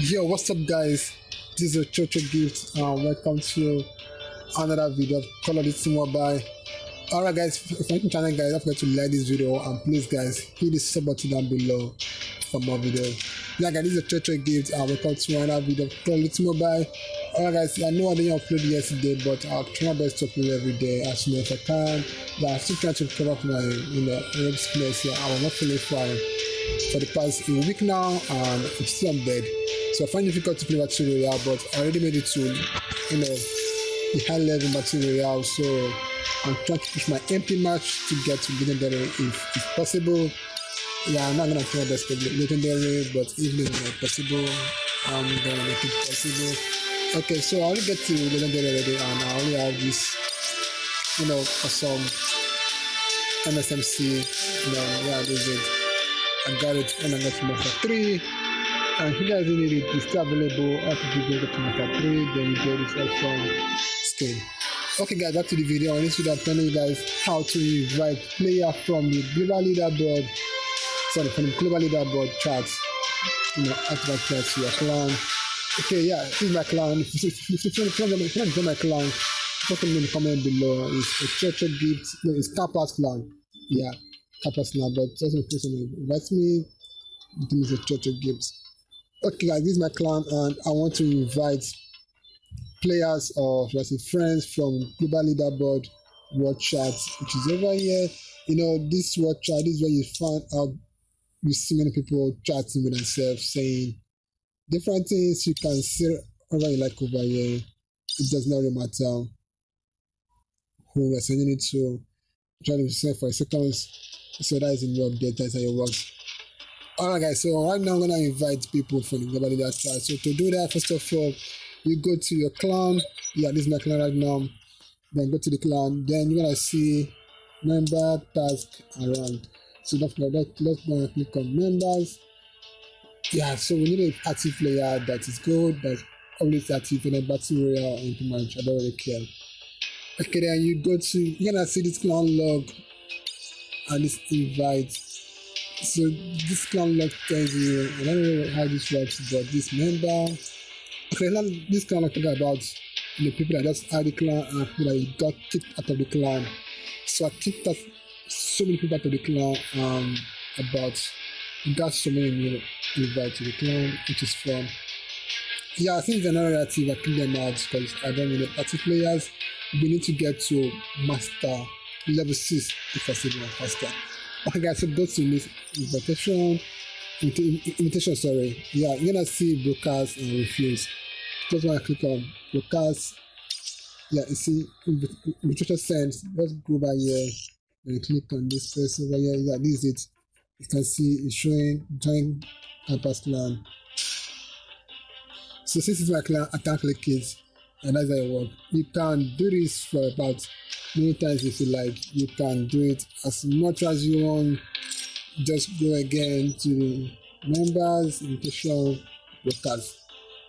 Yo, what's up, guys? This is Chocho Gift. and welcome to another video of Call of Mobile. Alright, guys, if you're channel, guys, don't forget to like this video and please, guys, hit the sub button down below for more videos. Yeah, guys, this is Chocho Gift. and welcome to another video of Call of Mobile. Alright, guys, I know I didn't upload yesterday, but I'll try my best to upload every day as soon as I can. Yeah, I'm still trying to cover up my, you know, web space here. I was not feeling fine for the past a week now, and I'm still on bed. So I find it difficult to play Battle Royale, but I already made it to, you know, the high level Battle Royale. So I'm trying to push my MP match to get to legendary if, if possible. Yeah, I'm not gonna try my best for legendary, but if it's not possible, I'm gonna make it possible. Okay, so I only get to legendary already, and I only have this, you know, awesome MSMC. You know, yeah, this is. I got it and I got to Master 3 and you guys need it it's available after you get to Master 3 then you get this awesome skin okay guys back to the video on this video i'm telling you guys how to invite player from the global leaderboard sorry from the global leaderboard chart you know activate chat to your clan okay yeah this is my clan if you want to join my clan put them in the comment below. It's a Chocho Gift no it's Kappa's clan. Yeah Kappa's clan but just in case someone invites me. This is a Chocho Gift okay guys this is my clan and i want to invite players or let's say friends from global leaderboard world chat which is over here. You know this world chat this is where you find out you see many people chatting with themselves saying different things you can see over you like over here it does not really matter who we're sending it to try to say for a second so that is in your update that's how it works Alright guys, so right now I'm gonna invite people from the global leader chat. So to do that, first of all, you go to your clan. Yeah, this is my clan right now. Then go to the clan. Then you're gonna see member task around. So don't forget, let's click on members. Yeah, so we need an active player that is good, that's always active in a battle royale and pretty much I don't really care. Okay, then you go to you're gonna see this clan log and this invite so this clan log tells you I don't know how this works, but this member okay now this clan log talk about the people that just had the clan and people that got kicked out of the clan. So I kicked out so many people out of the clan um about so many new invited to the clan, which is fun. Yeah, I think it's another narrative I them out because I don't really active players. We need to get to master level 6 if possible faster. Okay, guys, so go to this invitation, invitation, sorry. Yeah, you're gonna see broadcast and refuse. Just want to click on broadcast. Yeah, you see invitation sent. Let's go by here and click on this place over here. Yeah, this is it. You can see it's showing join Kappa's clan. So since it's my clan, I can click it, and that's how it works. You can do this for about many times if you like. You can do it as much as you want. Just go again to the members invitation broadcast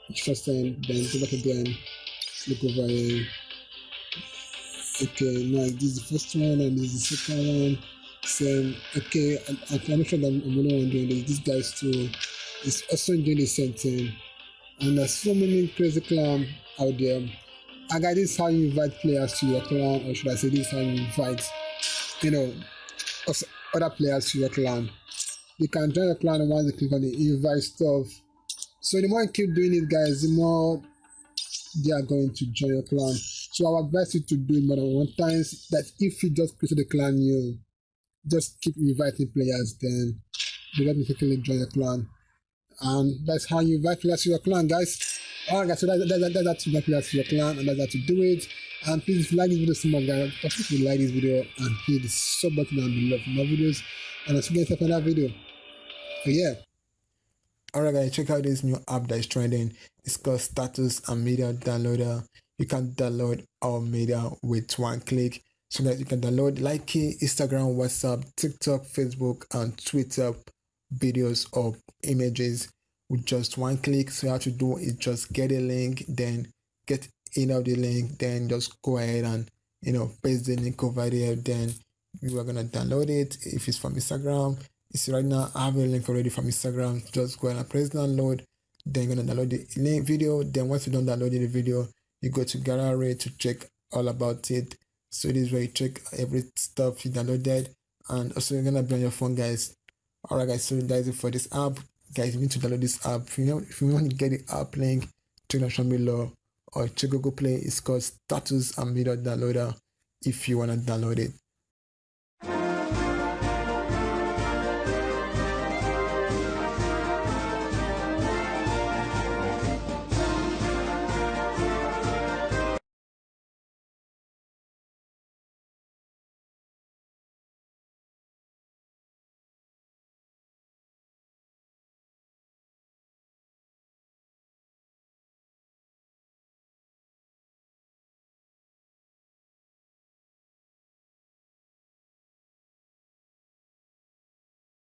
interesting then go back again. Click over here. Okay now this is the first one and this is the second one same okay I, I, i'm sure that i'm the one doing this this guy's too is also doing the same thing and there's so many crazy clown out there I guys, this is how you invite players to your clan, or should I say, this is how you invite, you know, other players to your clan. You can join your clan once you click on the invite stuff. So the more you keep doing it, guys, the more they are going to join your clan. So I would advise you to do it more than one times. That if you just create the clan you just keep inviting players, then they automatically join your clan. And that's how you invite players to your clan, guys. Alright guys, so that, that, that, that's exactly that's your clan and that's how to do it. And please if you like this video so much guys, if you like this video and hit the sub button down below for more videos. And I'll see you guys in another video. So yeah. Alright guys, check out this new app that is trending. It's called Status and Media Downloader. You can download all media with one click. So that you can download Likee, Instagram, WhatsApp, TikTok, Facebook, and Twitter videos or images with just one click. So you have to do is just get a link, then get in of the link, then just go ahead and you know paste the link over there. Then you are gonna download it if it's from instagram it's right now i have a link already from instagram just go ahead and press download then you're gonna download the link video then once you don't download the video you go to gallery to check all about it so this is where you check every stuff you downloaded and also you're gonna be on your phone guys. Alright guys so that's it for this app. Guys you need to download this app. If you know if you want to get the app link check the show below or check google play. It's called status and video downloader if you want to download it